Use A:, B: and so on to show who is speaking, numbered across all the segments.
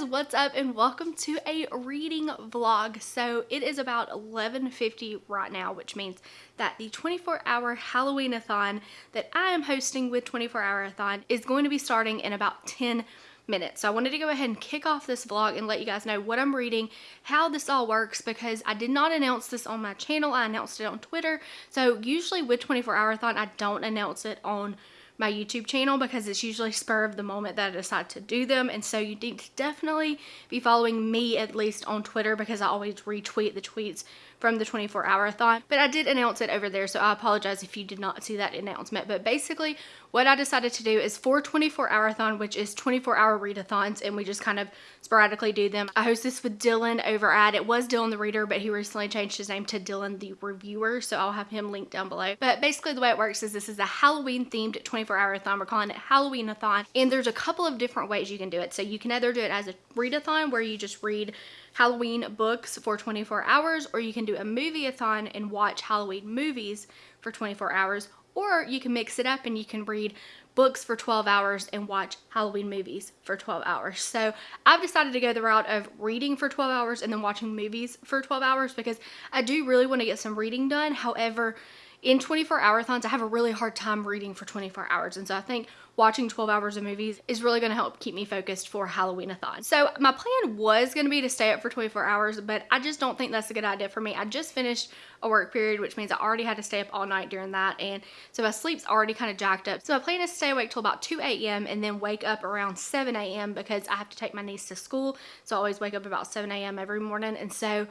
A: guys what's up and welcome to a reading vlog. So it is about 11:50 right now which means that the 24 hour halloween-a-thon that i am hosting with 24 hour-a-thon is going to be starting in about 10 minutes. So i wanted to go ahead and kick off this vlog and let you guys know what i'm reading how this all works because i did not announce this on my channel. I announced it on twitter. So usually with 24 hour-a-thon i don't announce it on my YouTube channel because it's usually spur of the moment that I decide to do them. And so you need to definitely be following me at least on Twitter because I always retweet the tweets from the 24 hour thon. But I did announce it over there, so I apologize if you did not see that announcement. But basically, what I decided to do is for 24 hour thon, which is 24 hour readathons, and we just kind of sporadically do them. I host this with Dylan over at, it was Dylan the Reader, but he recently changed his name to Dylan the Reviewer, so I'll have him linked down below. But basically the way it works is this is a Halloween themed 24 hour thon. We're calling it Halloween-a-thon, and there's a couple of different ways you can do it. So you can either do it as a readathon where you just read Halloween books for 24 hours, or you can do a movie-a-thon and watch Halloween movies for 24 hours, or you can mix it up and you can read books for 12 hours and watch Halloween movies for 12 hours. So I've decided to go the route of reading for 12 hours and then watching movies for 12 hours because I do really want to get some reading done. However, in 24 hour thons, I have a really hard time reading for 24 hours. And so I think watching 12 hours of movies is really going to help keep me focused for Halloween-a-thon. So my plan was going to be to stay up for 24 hours, but I just don't think that's a good idea for me. I just finished a work period, which means I already had to stay up all night during that. And so my sleep's already kind of jacked up. So my plan is to stay awake till about 2 a.m. and then wake up around 7 a.m. because I have to take my niece to school. So I always wake up about 7 a.m. every morning. And so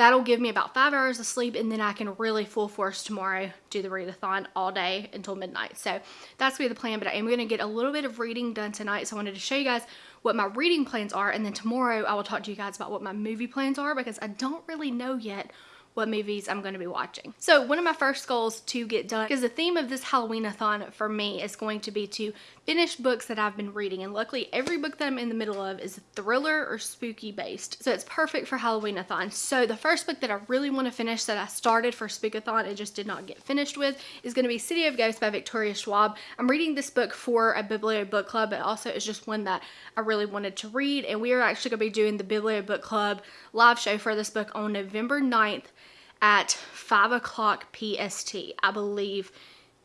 A: That'll give me about five hours of sleep and then I can really full force tomorrow do the readathon all day until midnight. So that's gonna be the plan, but I am gonna get a little bit of reading done tonight. So I wanted to show you guys what my reading plans are and then tomorrow I will talk to you guys about what my movie plans are because I don't really know yet what movies I'm going to be watching. So one of my first goals to get done, because the theme of this Halloween-a-thon for me is going to be to finish books that I've been reading. And luckily every book that I'm in the middle of is a thriller or spooky based. So it's perfect for Halloween-a-thon. So the first book that I really want to finish that I started for Spookathon and just did not get finished with is going to be City of Ghosts by Victoria Schwab. I'm reading this book for a Biblio book club, but also it's just one that I really wanted to read. And we are actually going to be doing the Biblio book club live show for this book on November 9th at 5 o'clock PST, I believe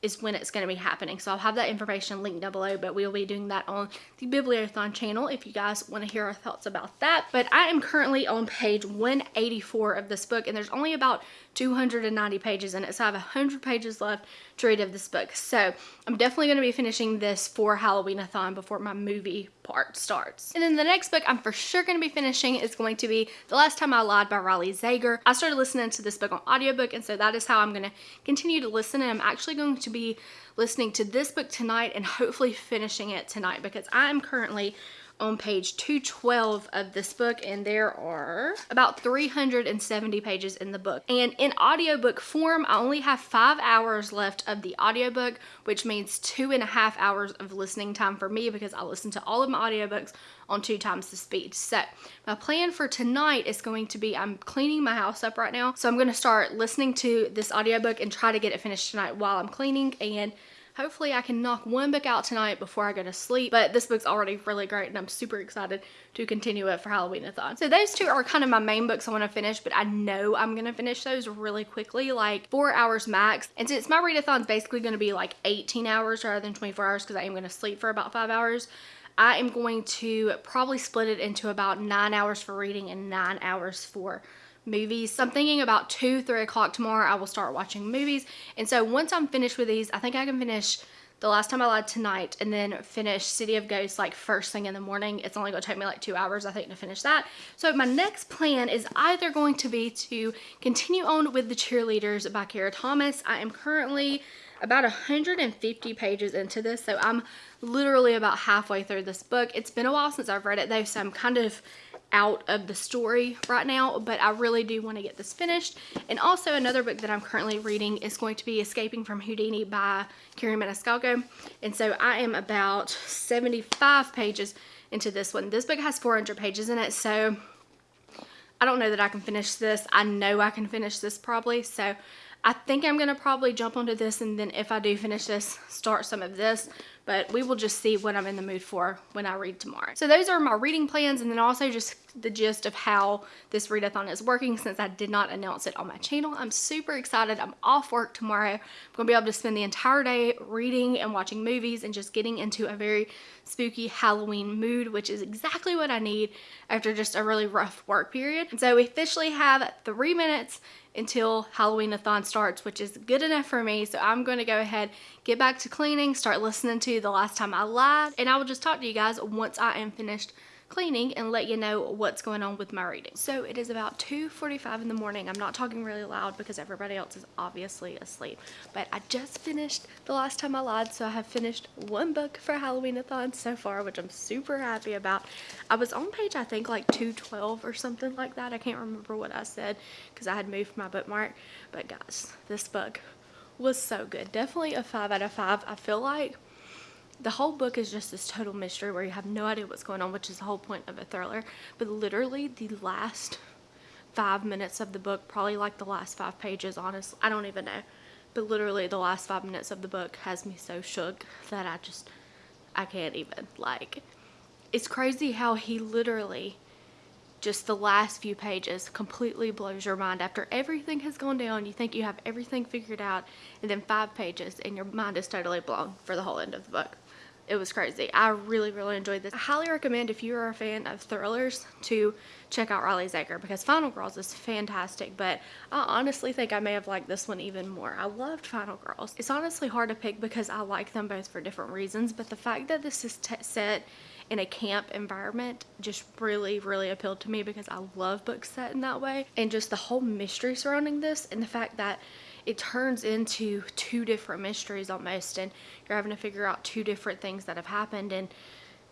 A: is when it's going to be happening. So I'll have that information linked down below, but we'll be doing that on the Bibliothon channel if you guys want to hear our thoughts about that. But I am currently on page 184 of this book, and there's only about 290 pages in it, so I have 100 pages left to read of this book. So I'm definitely going to be finishing this for Halloween-a-thon before my movie part starts. And then the next book I'm for sure going to be finishing is going to be The Last Time I Lied by Riley Sager. I started listening to this book on audiobook, and so that is how I'm going to continue to listen, and I'm actually going to be listening to this book tonight and hopefully finishing it tonight because I am currently on page 212 of this book and there are about 370 pages in the book. And in audiobook form I only have five hours left of the audiobook which means two and a half hours of listening time for me because I listen to all of my audiobooks on two times the speed. So my plan for tonight is going to be I'm cleaning my house up right now. So I'm going to start listening to this audiobook and try to get it finished tonight while I'm cleaning and Hopefully I can knock one book out tonight before I go to sleep, but this book's already really great and I'm super excited to continue it for Halloween-a-thon. So those two are kind of my main books I want to finish, but I know I'm going to finish those really quickly, like four hours max. And since my readathon's basically going to be like 18 hours rather than 24 hours because I am going to sleep for about five hours, I am going to probably split it into about nine hours for reading and nine hours for movies. So I'm thinking about 2, 3 o'clock tomorrow I will start watching movies. And so once I'm finished with these, I think I can finish the last time I lied tonight and then finish City of Ghosts like first thing in the morning. It's only going to take me like two hours I think to finish that. So my next plan is either going to be to continue on with The Cheerleaders by Kara Thomas. I am currently about 150 pages into this so I'm literally about halfway through this book. It's been a while since I've read it though so I'm kind of out of the story right now, but I really do want to get this finished. And also another book that I'm currently reading is going to be Escaping from Houdini by Kerri Maniscalco. And so I am about 75 pages into this one. This book has 400 pages in it, so I don't know that I can finish this. I know I can finish this probably, so I think I'm going to probably jump onto this and then if I do finish this, start some of this but we will just see what I'm in the mood for when I read tomorrow. So those are my reading plans and then also just the gist of how this readathon is working since I did not announce it on my channel. I'm super excited. I'm off work tomorrow. I'm going to be able to spend the entire day reading and watching movies and just getting into a very spooky Halloween mood, which is exactly what I need after just a really rough work period. And so we officially have three minutes until Halloween-a-thon starts, which is good enough for me. So I'm going to go ahead, get back to cleaning, start listening to The Last Time I Lied, and I will just talk to you guys once I am finished cleaning and let you know what's going on with my reading. So it is about 2.45 in the morning. I'm not talking really loud because everybody else is obviously asleep. But I just finished The Last Time I Lied, so I have finished one book for Halloween-a-thon so far, which I'm super happy about. I was on page, I think, like 212 or something like that. I can't remember what I said because I had moved my bookmark. But guys, this book was so good. Definitely a 5 out of 5. I feel like the whole book is just this total mystery where you have no idea what's going on, which is the whole point of a thriller. But literally the last five minutes of the book, probably like the last five pages, honestly, I don't even know. But literally the last five minutes of the book has me so shook that I just, I can't even, like, it's crazy how he literally, just the last few pages completely blows your mind. After everything has gone down, you think you have everything figured out, and then five pages and your mind is totally blown for the whole end of the book it was crazy. I really, really enjoyed this. I highly recommend if you are a fan of thrillers to check out Riley Sager because Final Girls is fantastic, but I honestly think I may have liked this one even more. I loved Final Girls. It's honestly hard to pick because I like them both for different reasons, but the fact that this is set in a camp environment just really, really appealed to me because I love books set in that way. And just the whole mystery surrounding this and the fact that it turns into two different mysteries almost and you're having to figure out two different things that have happened and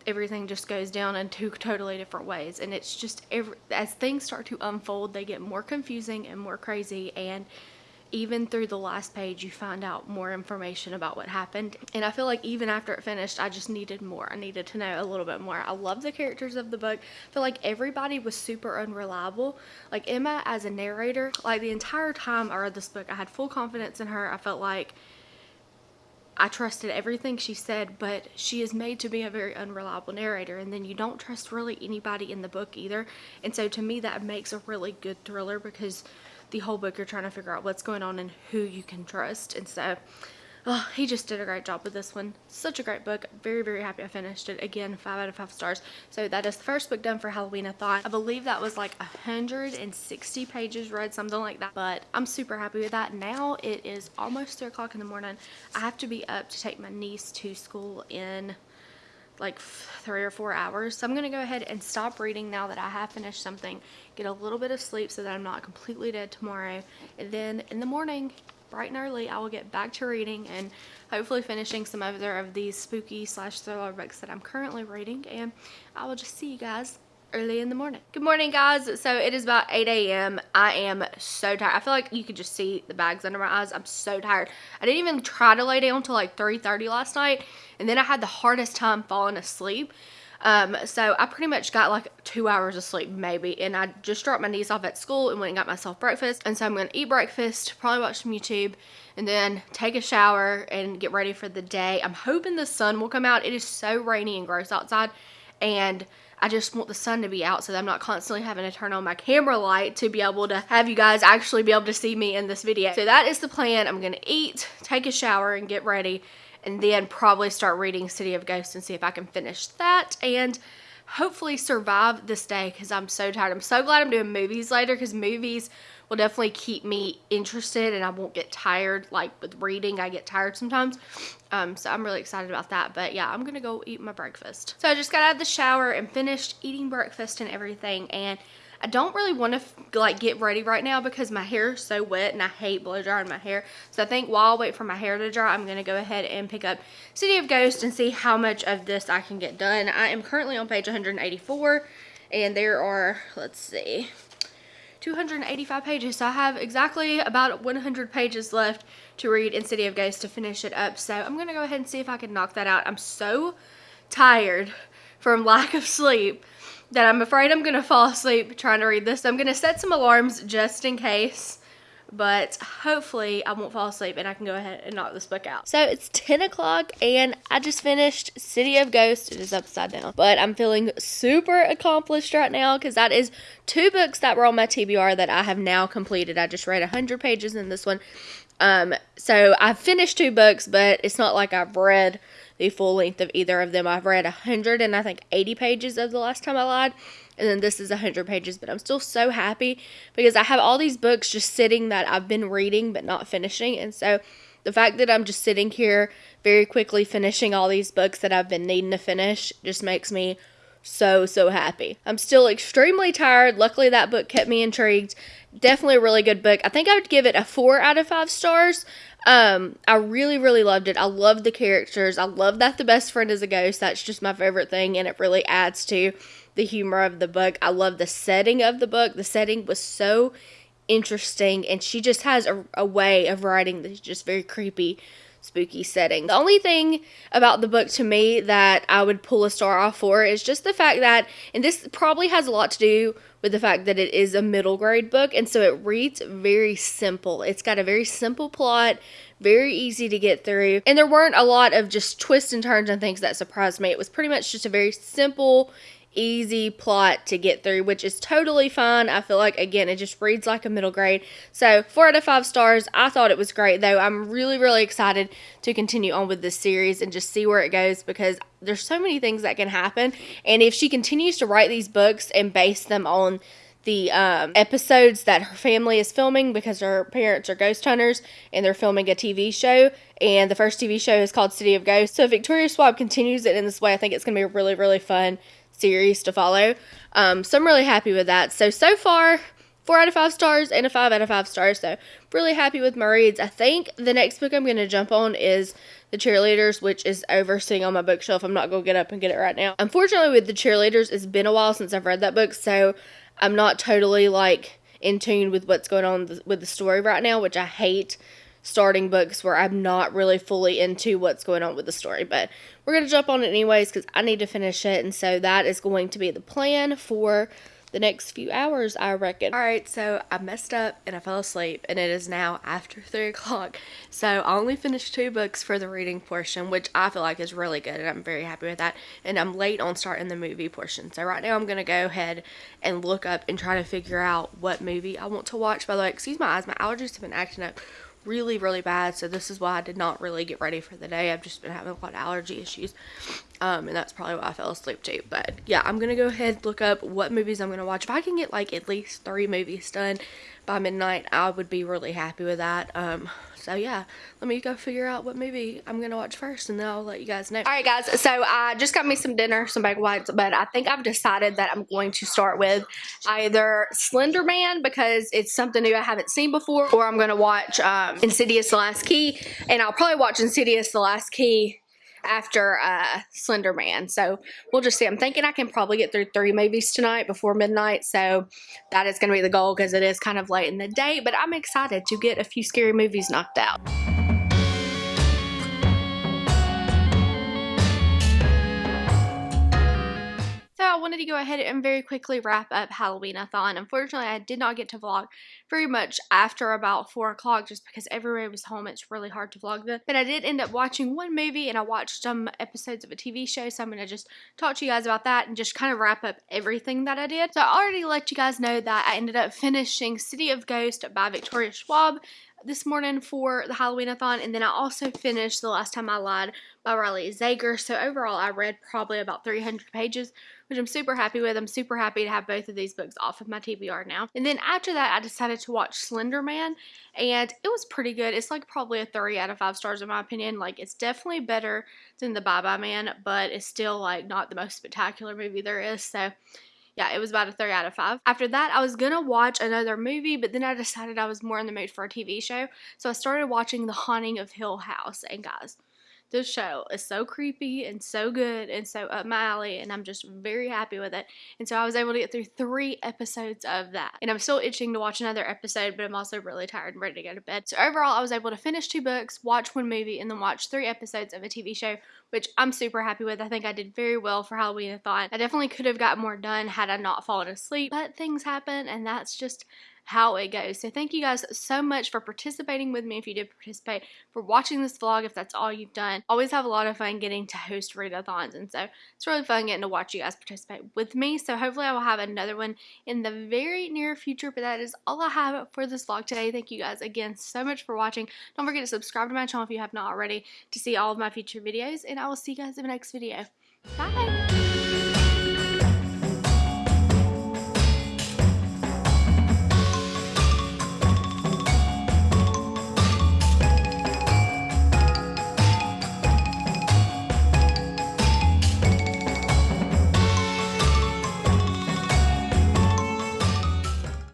A: everything just goes down in two totally different ways and it's just every, as things start to unfold they get more confusing and more crazy and even through the last page you find out more information about what happened. And i feel like even after it finished i just needed more. I needed to know a little bit more. I love the characters of the book. I feel like everybody was super unreliable. Like emma as a narrator like the entire time i read this book i had full confidence in her. I felt like I trusted everything she said, but she is made to be a very unreliable narrator, and then you don't trust really anybody in the book either. And so to me, that makes a really good thriller because the whole book you're trying to figure out what's going on and who you can trust. And so oh, he just did a great job with this one. Such a great book. Very, very happy I finished it. Again, 5 out of 5 stars. So that is the first book done for Halloween-a-thon. I believe that was like 160 pages read, something like that. But I'm super happy with that. Now it is almost 3 o'clock in the morning. I have to be up to take my niece to school in like three or four hours. So I'm going to go ahead and stop reading now that I have finished something, get a little bit of sleep so that I'm not completely dead tomorrow. And then in the morning, bright and early, I will get back to reading and hopefully finishing some other of these spooky slash thriller books that I'm currently reading. And I will just see you guys early in the morning. Good morning guys. So it is about 8 a.m. I am so tired. I feel like you could just see the bags under my eyes. I'm so tired. I didn't even try to lay down until like 3.30 last night. And then I had the hardest time falling asleep. Um, so I pretty much got like two hours of sleep maybe. And I just dropped my niece off at school and went and got myself breakfast. And so I'm going to eat breakfast, probably watch some YouTube and then take a shower and get ready for the day. I'm hoping the sun will come out. It is so rainy and gross outside. And I just want the sun to be out so that I'm not constantly having to turn on my camera light to be able to have you guys actually be able to see me in this video. So that is the plan. I'm going to eat, take a shower, and get ready, and then probably start reading City of Ghosts and see if I can finish that. And hopefully survive this day because I'm so tired. I'm so glad I'm doing movies later because movies will definitely keep me interested and I won't get tired. Like with reading, I get tired sometimes. Um, so I'm really excited about that. But yeah, I'm going to go eat my breakfast. So I just got out of the shower and finished eating breakfast and everything. And I don't really want to like get ready right now because my hair is so wet and I hate blow drying my hair. So I think while I wait for my hair to dry, I'm going to go ahead and pick up City of Ghosts and see how much of this I can get done. I am currently on page 184 and there are, let's see, 285 pages. So I have exactly about 100 pages left to read in City of Ghosts to finish it up. So I'm going to go ahead and see if I can knock that out. I'm so tired from lack of sleep that I'm afraid I'm going to fall asleep trying to read this. So I'm going to set some alarms just in case. but hopefully I won't fall asleep and I can go ahead and knock this book out. So it's 10 o'clock and I just finished City of Ghosts. It is upside down, but I'm feeling super accomplished right now because that is two books that were on my TBR that I have now completed. I just read 100 pages in this one. Um, so I've finished two books, but it's not like I've read the full length of either of them. I've read 100 and I think 80 pages of the last time I lied and then this is 100 pages but i'm still so happy because i have all these books just sitting that i've been reading but not finishing and so the fact that i'm just sitting here very quickly finishing all these books that i've been needing to finish just makes me so so happy. I'm still extremely tired. Luckily that book kept me intrigued. Definitely a really good book. I think i would give it a four out of five stars um, I really, really loved it. I love the characters. I love that the best friend is a ghost. That's just my favorite thing, and it really adds to the humor of the book. I love the setting of the book. The setting was so interesting, and she just has a, a way of writing that's just very creepy, spooky setting. The only thing about the book to me that I would pull a star off for is just the fact that, and this probably has a lot to do with the fact that it is a middle grade book, and so it reads very simple. It's got a very simple plot, very easy to get through, and there weren't a lot of just twists and turns and things that surprised me. It was pretty much just a very simple easy plot to get through, which is totally fine. I feel like, again, it just reads like a middle grade. So, four out of five stars. I thought it was great, though. I'm really, really excited to continue on with this series and just see where it goes because there's so many things that can happen. And if she continues to write these books and base them on the um, episodes that her family is filming because her parents are ghost hunters and they're filming a TV show. And the first TV show is called City of Ghosts. So, if Victoria Schwab continues it in this way, I think it's going to be really, really fun series to follow. Um, so I'm really happy with that. So, so far, four out of five stars and a five out of five stars. So, really happy with my reads. I think the next book I'm going to jump on is The Cheerleaders, which is over sitting on my bookshelf. I'm not going to get up and get it right now. Unfortunately, with The Cheerleaders, it's been a while since I've read that book. So, I'm not totally like in tune with what's going on with the story right now, which I hate starting books where I'm not really fully into what's going on with the story. But we're going to jump on it anyways because I need to finish it. And so that is going to be the plan for the next few hours, I reckon. Alright, so I messed up and I fell asleep, and it is now after 3 o'clock. So I only finished two books for the reading portion, which I feel like is really good, and I'm very happy with that. And I'm late on starting the movie portion. So right now I'm to go ahead and look up and try to figure out what movie I want to watch. By the way, excuse my eyes, my allergies have been acting up really, really bad. So this is why I did not really get ready for the day. I've just been having a lot of allergy issues. Um, and that's probably why I fell asleep too. But yeah, I'm going to go ahead look up what movies I'm going to watch. If I can get like at least three movies done by midnight, I would be really happy with that. Um, so yeah, let me go figure out what movie I'm gonna watch first and then I'll let you guys know. Alright guys, so I just got me some dinner, some egg whites, but I think I've decided that I'm going to start with either Slender Man because it's something new I haven't seen before, or I'm gonna watch um, Insidious The Last Key, and I'll probably watch Insidious The Last Key after uh, Slender Man. So we'll just see. I'm thinking I can probably get through three movies tonight before midnight. So that is going to be the goal because it is kind of late in the day. But I'm excited to get a few scary movies knocked out. Wanted to go ahead and very quickly wrap up Halloween-a-thon. Unfortunately, I did not get to vlog very much after about 4 o'clock just because everybody was home. It's really hard to vlog then. But I did end up watching one movie and I watched some episodes of a TV show. So I'm going to just talk to you guys about that and just kind of wrap up everything that I did. So I already let you guys know that I ended up finishing City of Ghost by Victoria Schwab this morning for the Halloween-a-thon, and then I also finished The Last Time I Lied by Riley Sager. So overall, I read probably about 300 pages, which I'm super happy with. I'm super happy to have both of these books off of my TBR now. And then after that, I decided to watch Slender Man, and it was pretty good. It's like probably a 3 out of 5 stars in my opinion. Like, it's definitely better than The Bye Bye Man, but it's still like not the most spectacular movie there is. So yeah, it was about a 3 out of 5. After that, I was gonna watch another movie, but then I decided I was more in the mood for a TV show. So I started watching The Haunting of Hill House. And guys, this show is so creepy and so good and so up my alley and I'm just very happy with it. And so I was able to get through three episodes of that. And I'm still itching to watch another episode, but I'm also really tired and ready to go to bed. So overall, I was able to finish two books, watch one movie, and then watch three episodes of a TV show, which I'm super happy with. I think I did very well for Halloween-a-thon. I definitely could have got more done had I not fallen asleep, but things happen and that's just how it goes. So thank you guys so much for participating with me if you did participate, for watching this vlog if that's all you've done. Always have a lot of fun getting to host readathons and so it's really fun getting to watch you guys participate with me. So hopefully I will have another one in the very near future, but that is all I have for this vlog today. Thank you guys again so much for watching. Don't forget to subscribe to my channel if you have not already to see all of my future videos and I will see you guys in the next video. Bye!